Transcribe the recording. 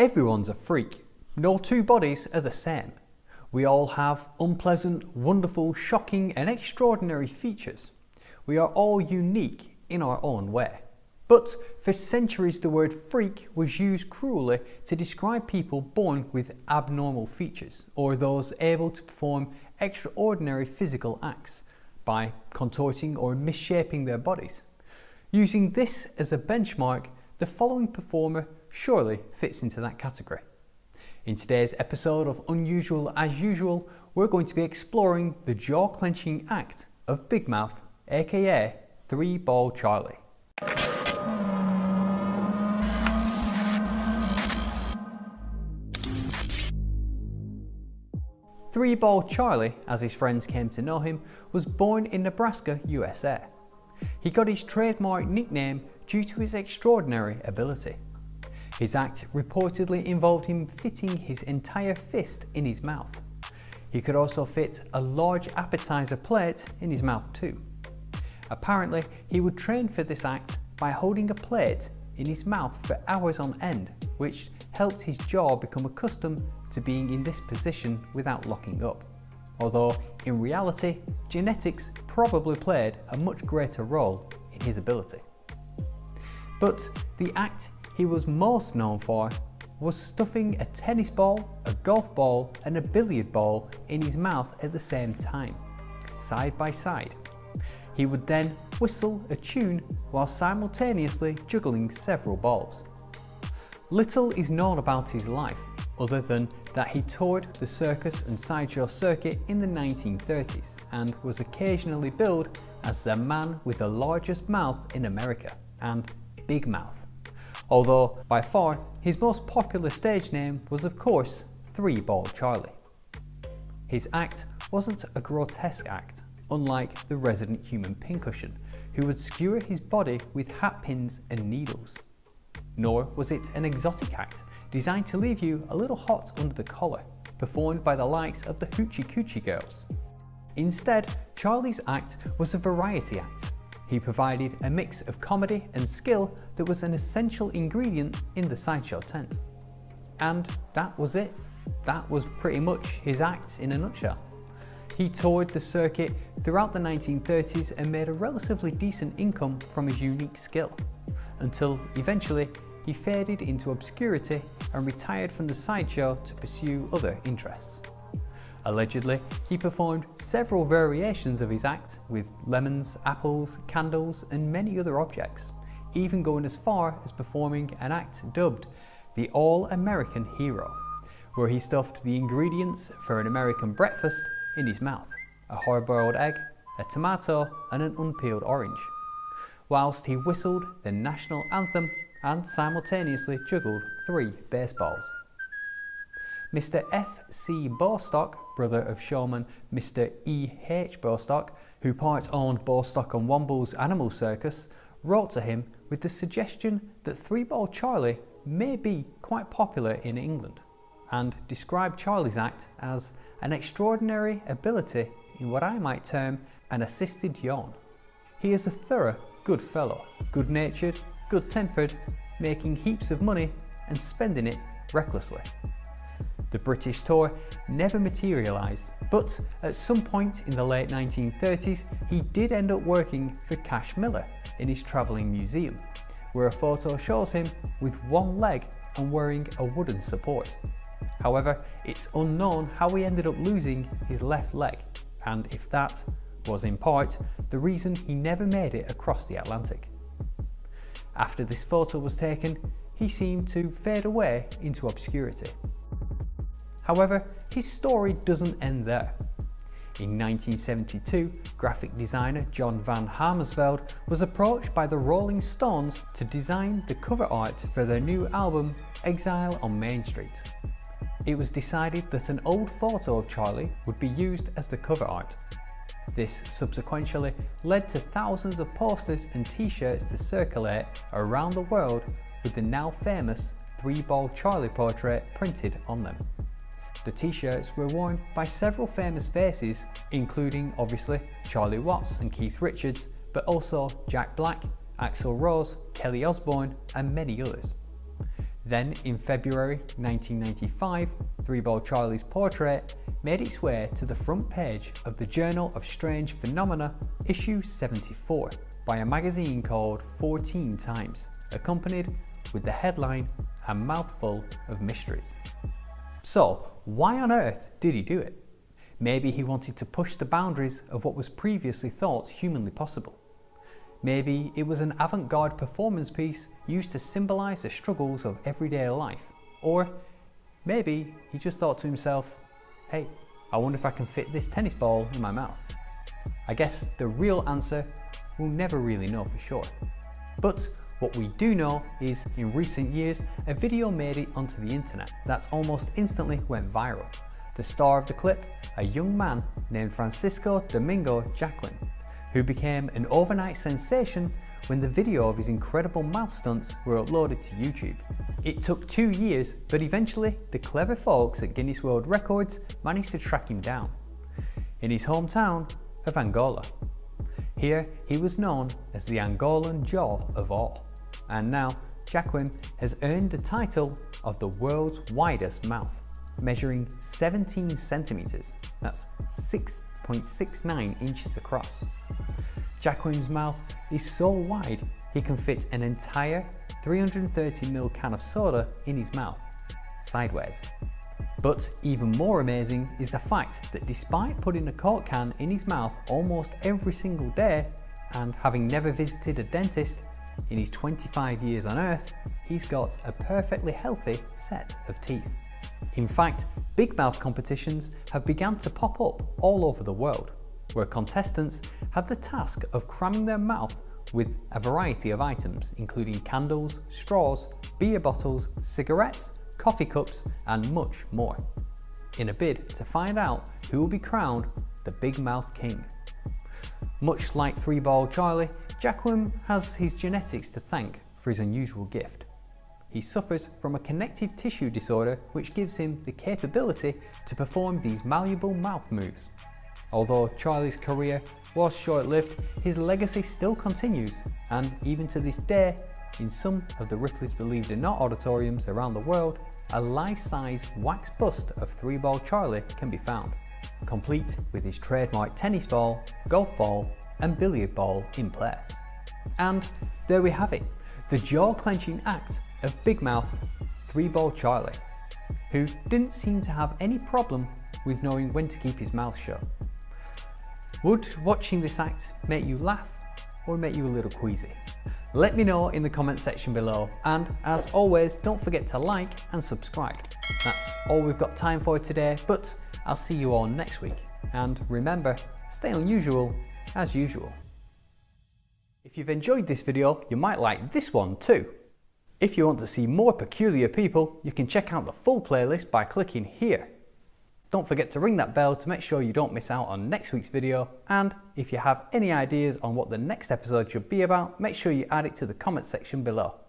Everyone's a freak. No two bodies are the same. We all have unpleasant, wonderful, shocking and extraordinary features. We are all unique in our own way. But for centuries the word freak was used cruelly to describe people born with abnormal features or those able to perform extraordinary physical acts by contorting or misshaping their bodies. Using this as a benchmark, the following performer surely fits into that category. In today's episode of Unusual as Usual, we're going to be exploring the jaw clenching act of Big Mouth, aka Three Ball Charlie. Three Ball Charlie, as his friends came to know him, was born in Nebraska, USA. He got his trademark nickname due to his extraordinary ability. His act reportedly involved him fitting his entire fist in his mouth. He could also fit a large appetizer plate in his mouth too. Apparently, he would train for this act by holding a plate in his mouth for hours on end, which helped his jaw become accustomed to being in this position without locking up. Although, in reality, genetics probably played a much greater role in his ability. But the act he was most known for was stuffing a tennis ball, a golf ball and a billiard ball in his mouth at the same time, side by side. He would then whistle a tune while simultaneously juggling several balls. Little is known about his life other than that he toured the circus and sideshow circuit in the 1930s and was occasionally billed as the man with the largest mouth in America and Big Mouth although by far his most popular stage name was of course Three Ball Charlie. His act wasn't a grotesque act, unlike the resident human pincushion, who would skewer his body with hat pins and needles. Nor was it an exotic act, designed to leave you a little hot under the collar, performed by the likes of the Hoochie Coochie Girls. Instead, Charlie's act was a variety act, he provided a mix of comedy and skill that was an essential ingredient in the sideshow tent. And that was it. That was pretty much his act in a nutshell. He toured the circuit throughout the 1930s and made a relatively decent income from his unique skill, until eventually he faded into obscurity and retired from the sideshow to pursue other interests. Allegedly, he performed several variations of his act with lemons, apples, candles and many other objects, even going as far as performing an act dubbed the All-American Hero, where he stuffed the ingredients for an American breakfast in his mouth, a hard-boiled egg, a tomato and an unpeeled orange, whilst he whistled the national anthem and simultaneously juggled three baseballs. Mr. F.C. Bostock, brother of showman Mr. E.H. Bostock, who part owned Bostock and Wombwell's Animal Circus, wrote to him with the suggestion that Three Ball Charlie may be quite popular in England and described Charlie's act as an extraordinary ability in what I might term an assisted yawn. He is a thorough good fellow, good-natured, good-tempered, making heaps of money and spending it recklessly. The British tour never materialised, but at some point in the late 1930s he did end up working for Cash Miller in his travelling museum, where a photo shows him with one leg and wearing a wooden support. However, it's unknown how he ended up losing his left leg, and if that was in part the reason he never made it across the Atlantic. After this photo was taken, he seemed to fade away into obscurity. However, his story doesn't end there. In 1972, graphic designer John Van Hamersveld was approached by the Rolling Stones to design the cover art for their new album Exile on Main Street. It was decided that an old photo of Charlie would be used as the cover art. This subsequently led to thousands of posters and t-shirts to circulate around the world with the now famous three-ball Charlie portrait printed on them. The t-shirts were worn by several famous faces, including obviously Charlie Watts and Keith Richards, but also Jack Black, Axl Rose, Kelly Osbourne and many others. Then in February 1995, Three Ball Charlie's portrait made its way to the front page of the Journal of Strange Phenomena, issue 74, by a magazine called Fortean Times, accompanied with the headline, A Mouthful of Mysteries. So, why on earth did he do it? Maybe he wanted to push the boundaries of what was previously thought humanly possible. Maybe it was an avant-garde performance piece used to symbolise the struggles of everyday life. Or maybe he just thought to himself, hey, I wonder if I can fit this tennis ball in my mouth. I guess the real answer we'll never really know for sure. But what we do know is in recent years, a video made it onto the internet that almost instantly went viral. The star of the clip, a young man named Francisco Domingo Jacquin, who became an overnight sensation when the video of his incredible mouth stunts were uploaded to YouTube. It took two years, but eventually the clever folks at Guinness World Records managed to track him down in his hometown of Angola. Here he was known as the Angolan Jaw of all, and now Jacquin has earned the title of the world's widest mouth, measuring 17 centimeters, that's 6.69 inches across. Jacquin's mouth is so wide he can fit an entire 330ml can of soda in his mouth, sideways. But even more amazing is the fact that despite putting a Coke can in his mouth almost every single day and having never visited a dentist in his 25 years on earth, he's got a perfectly healthy set of teeth. In fact, big mouth competitions have begun to pop up all over the world where contestants have the task of cramming their mouth with a variety of items, including candles, straws, beer bottles, cigarettes, coffee cups, and much more, in a bid to find out who will be crowned the Big Mouth King. Much like Three Ball Charlie, Jacquin has his genetics to thank for his unusual gift. He suffers from a connective tissue disorder which gives him the capability to perform these malleable mouth moves, Although Charlie's career was short-lived, his legacy still continues and even to this day, in some of the Ripley's Believe It or Not auditoriums around the world, a life-size wax bust of Three Ball Charlie can be found, complete with his trademark tennis ball, golf ball and billiard ball in place. And there we have it, the jaw-clenching act of Big Mouth Three Ball Charlie, who didn't seem to have any problem with knowing when to keep his mouth shut. Would watching this act make you laugh or make you a little queasy? Let me know in the comment section below and as always don't forget to like and subscribe. That's all we've got time for today but I'll see you all next week and remember stay unusual as usual. If you've enjoyed this video you might like this one too. If you want to see more peculiar people you can check out the full playlist by clicking here. Don't forget to ring that bell to make sure you don't miss out on next week's video and if you have any ideas on what the next episode should be about, make sure you add it to the comment section below.